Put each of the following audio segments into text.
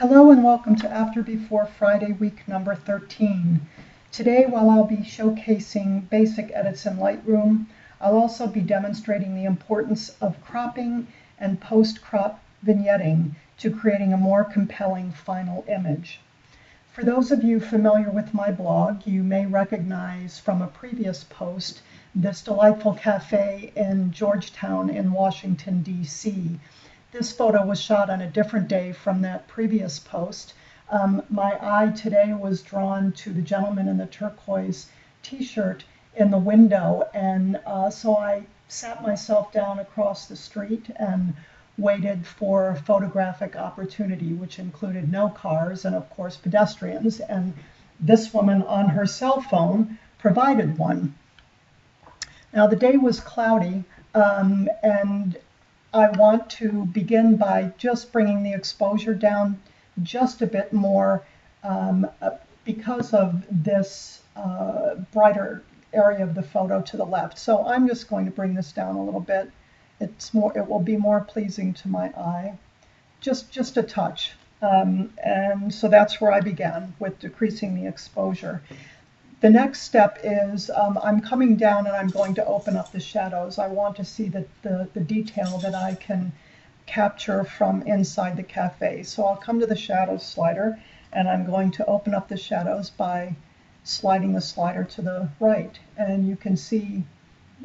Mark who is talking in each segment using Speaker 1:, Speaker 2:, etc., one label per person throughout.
Speaker 1: Hello and welcome to After Before Friday week number 13. Today while I'll be showcasing basic edits in Lightroom, I'll also be demonstrating the importance of cropping and post-crop vignetting to creating a more compelling final image. For those of you familiar with my blog, you may recognize from a previous post this delightful cafe in Georgetown in Washington, D.C. This photo was shot on a different day from that previous post. Um, my eye today was drawn to the gentleman in the turquoise t-shirt in the window, and uh, so I sat myself down across the street and waited for a photographic opportunity, which included no cars and, of course, pedestrians. And this woman on her cell phone provided one. Now, the day was cloudy, um, and I want to begin by just bringing the exposure down just a bit more um, uh, because of this uh, brighter area of the photo to the left. So I'm just going to bring this down a little bit. It's more, it will be more pleasing to my eye, just, just a touch. Um, and so that's where I began with decreasing the exposure. The next step is um, I'm coming down and I'm going to open up the shadows. I want to see the, the, the detail that I can capture from inside the cafe. So I'll come to the shadows slider and I'm going to open up the shadows by sliding the slider to the right and you can see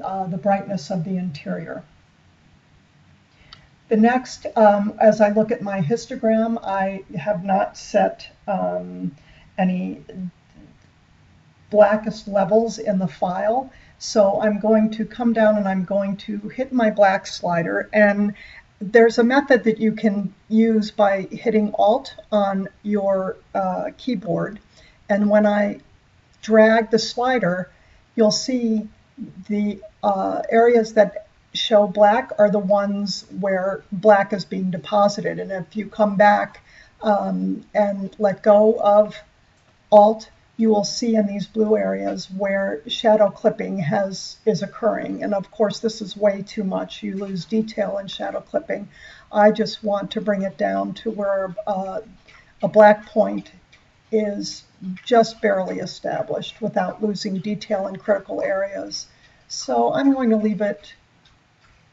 Speaker 1: uh, the brightness of the interior. The next, um, as I look at my histogram, I have not set um, any blackest levels in the file. So I'm going to come down and I'm going to hit my black slider. And there's a method that you can use by hitting Alt on your uh, keyboard. And when I drag the slider you'll see the uh, areas that show black are the ones where black is being deposited. And if you come back um, and let go of Alt you will see in these blue areas where shadow clipping has is occurring. And of course, this is way too much. You lose detail in shadow clipping. I just want to bring it down to where uh, a black point is just barely established without losing detail in critical areas. So I'm going to leave it,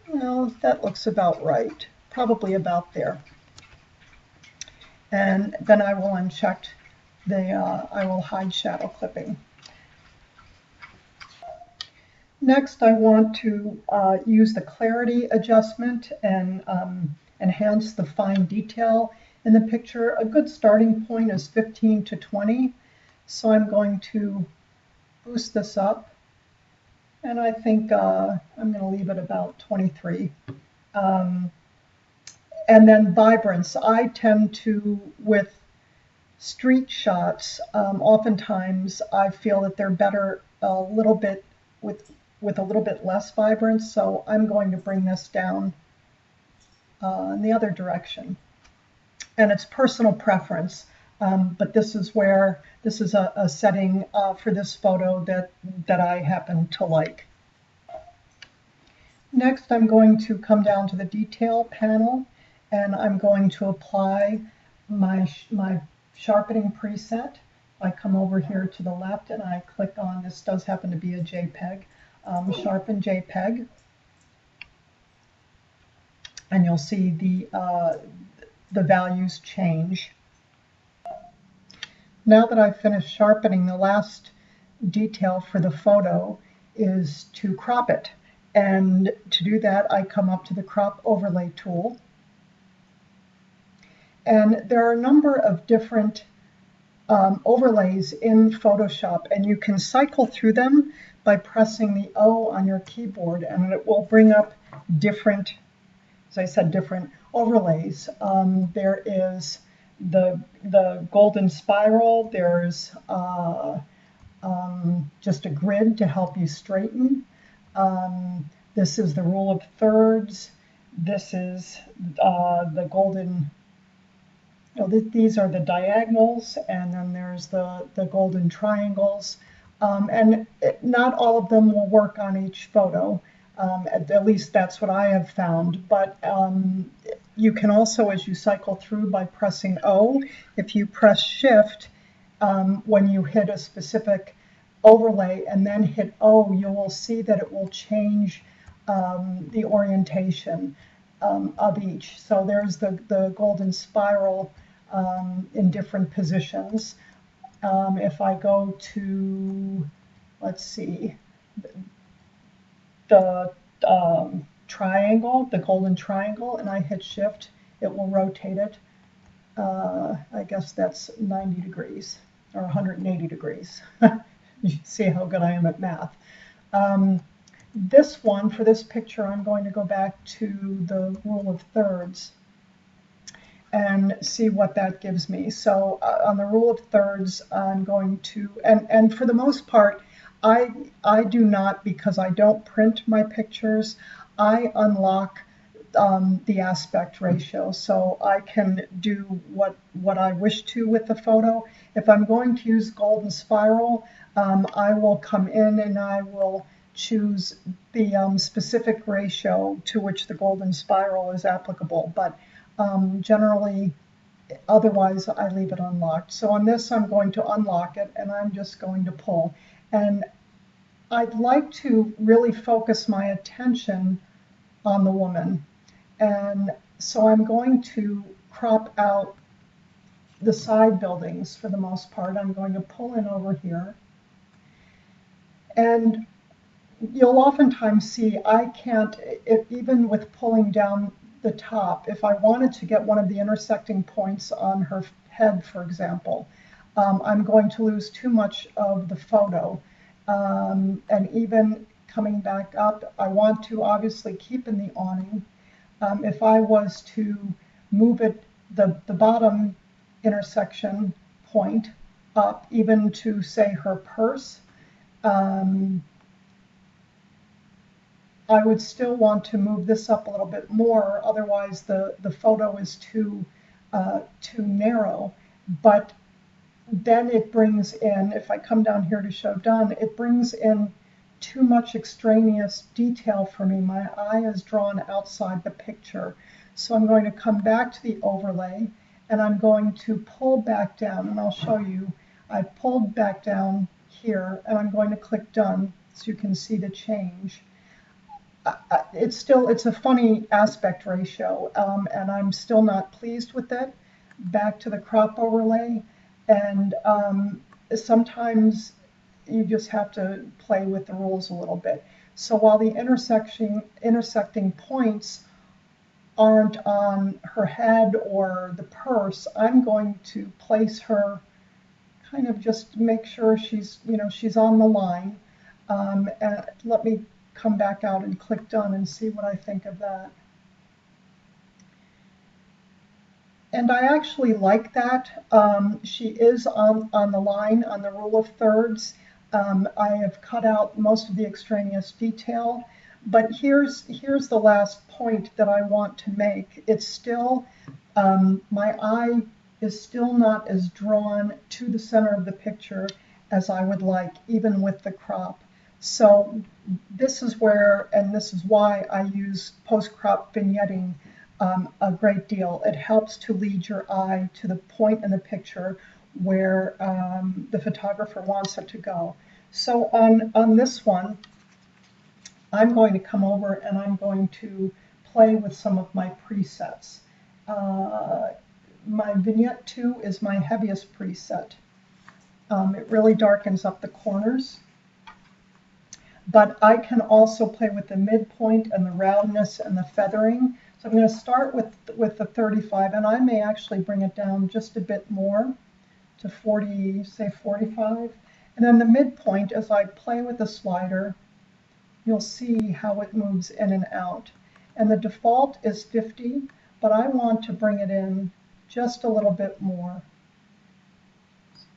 Speaker 1: well, that looks about right, probably about there. And then I will uncheck the, uh, I will hide shadow clipping. Next, I want to uh, use the clarity adjustment and um, enhance the fine detail in the picture. A good starting point is 15 to 20. So I'm going to boost this up. And I think uh, I'm going to leave it about 23. Um, and then vibrance. I tend to, with street shots, um, oftentimes I feel that they're better a little bit with with a little bit less vibrance. So I'm going to bring this down uh, in the other direction. And it's personal preference, um, but this is where this is a, a setting uh, for this photo that that I happen to like. Next, I'm going to come down to the detail panel and I'm going to apply my, my sharpening preset. I come over here to the left and I click on, this does happen to be a JPEG, um, sharpen JPEG. And you'll see the, uh, the values change. Now that I've finished sharpening, the last detail for the photo is to crop it. And to do that, I come up to the crop overlay tool and there are a number of different um, overlays in Photoshop, and you can cycle through them by pressing the O on your keyboard, and it will bring up different, as I said, different overlays. Um, there is the, the golden spiral, there's uh, um, just a grid to help you straighten. Um, this is the rule of thirds. This is uh, the golden you know, th these are the diagonals, and then there's the, the golden triangles. Um, and it, not all of them will work on each photo. Um, at, at, least that's what I have found. But um, you can also, as you cycle through by pressing O, if you press Shift, um, when you hit a specific overlay and then hit O, you will see that it will change um, the orientation um, of each. So there's the, the golden spiral um, in different positions. Um, if I go to, let's see, the um, triangle, the golden triangle, and I hit shift, it will rotate it. Uh, I guess that's 90 degrees or 180 degrees. you see how good I am at math. Um, this one, for this picture, I'm going to go back to the rule of thirds and see what that gives me. So uh, on the rule of thirds, I'm going to, and, and for the most part, I, I do not, because I don't print my pictures, I unlock um, the aspect ratio. So I can do what, what I wish to with the photo. If I'm going to use golden spiral, um, I will come in and I will choose the um, specific ratio to which the golden spiral is applicable. But um, generally, otherwise I leave it unlocked. So on this, I'm going to unlock it and I'm just going to pull. And I'd like to really focus my attention on the woman. And so I'm going to crop out the side buildings for the most part. I'm going to pull in over here. And you'll oftentimes see I can't, if, even with pulling down the top, if I wanted to get one of the intersecting points on her head, for example, um, I'm going to lose too much of the photo. Um, and even coming back up, I want to obviously keep in the awning. Um, if I was to move it, the, the bottom intersection point up, even to say her purse, um, I would still want to move this up a little bit more, otherwise the, the photo is too, uh, too narrow. But then it brings in, if I come down here to show done, it brings in too much extraneous detail for me. My eye is drawn outside the picture. So I'm going to come back to the overlay and I'm going to pull back down and I'll show you. I pulled back down here and I'm going to click done so you can see the change. It's still, it's a funny aspect ratio um, and I'm still not pleased with it. Back to the crop overlay and um, sometimes you just have to play with the rules a little bit. So while the intersection, intersecting points aren't on her head or the purse, I'm going to place her kind of just make sure she's, you know, she's on the line. Um, and let me come back out and click done and see what I think of that. And I actually like that. Um, she is on, on the line on the rule of thirds. Um, I have cut out most of the extraneous detail. But here's, here's the last point that I want to make. It's still, um, my eye is still not as drawn to the center of the picture as I would like, even with the crop. So this is where, and this is why I use post-crop vignetting um, a great deal. It helps to lead your eye to the point in the picture where um, the photographer wants it to go. So on, on this one, I'm going to come over and I'm going to play with some of my presets. Uh, my vignette 2 is my heaviest preset. Um, it really darkens up the corners. But I can also play with the midpoint and the roundness and the feathering. So I'm going to start with, with the 35, and I may actually bring it down just a bit more to 40, say 45. And then the midpoint, as I play with the slider, you'll see how it moves in and out. And the default is 50, but I want to bring it in just a little bit more.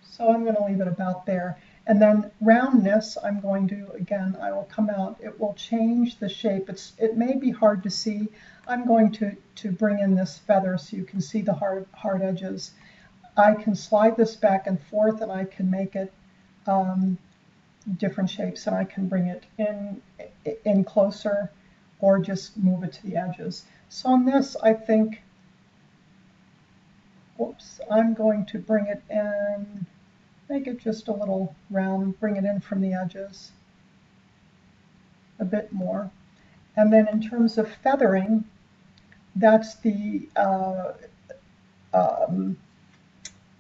Speaker 1: So I'm going to leave it about there. And then roundness, I'm going to, again, I will come out. It will change the shape. It's, it may be hard to see. I'm going to, to bring in this feather so you can see the hard, hard edges. I can slide this back and forth and I can make it um, different shapes and I can bring it in, in closer or just move it to the edges. So on this, I think oops, I'm going to bring it in, make it just a little round, bring it in from the edges a bit more. And then in terms of feathering, that's the uh, um,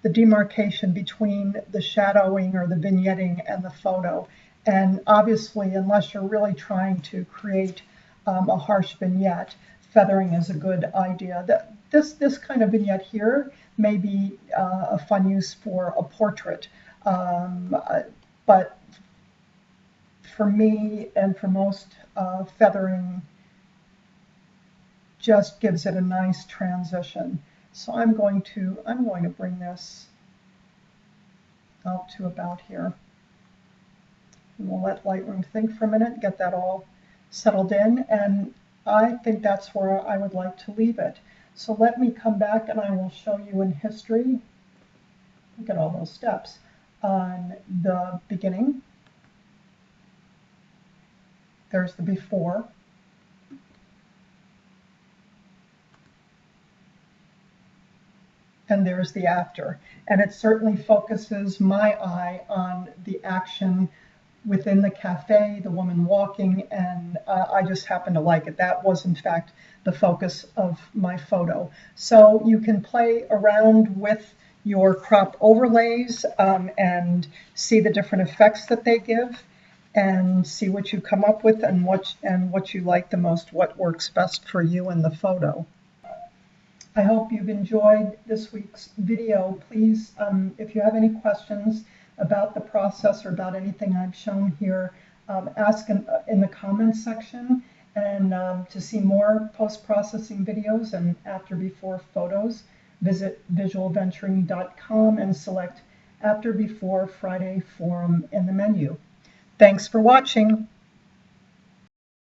Speaker 1: the demarcation between the shadowing or the vignetting and the photo. And obviously, unless you're really trying to create um, a harsh vignette, feathering is a good idea. That this this kind of vignette here may be uh, a fun use for a portrait, um, but for me and for most uh, feathering just gives it a nice transition. So I'm going to I'm going to bring this out to about here. And we'll let Lightroom think for a minute, get that all settled in, and I think that's where I would like to leave it. So let me come back and I will show you in history, look at all those steps, on the beginning. There's the before. And there's the after. And it certainly focuses my eye on the action within the cafe, the woman walking, and uh, I just happen to like it. That was, in fact, the focus of my photo. So you can play around with your crop overlays um, and see the different effects that they give and see what you come up with and what and what you like the most, what works best for you in the photo. I hope you've enjoyed this week's video. Please, um, if you have any questions, about the process or about anything I've shown here, um, ask in, in, the comments section. And um, to see more post-processing videos and after before photos, visit visualventuring.com and select after before Friday forum in the menu. Thanks for watching.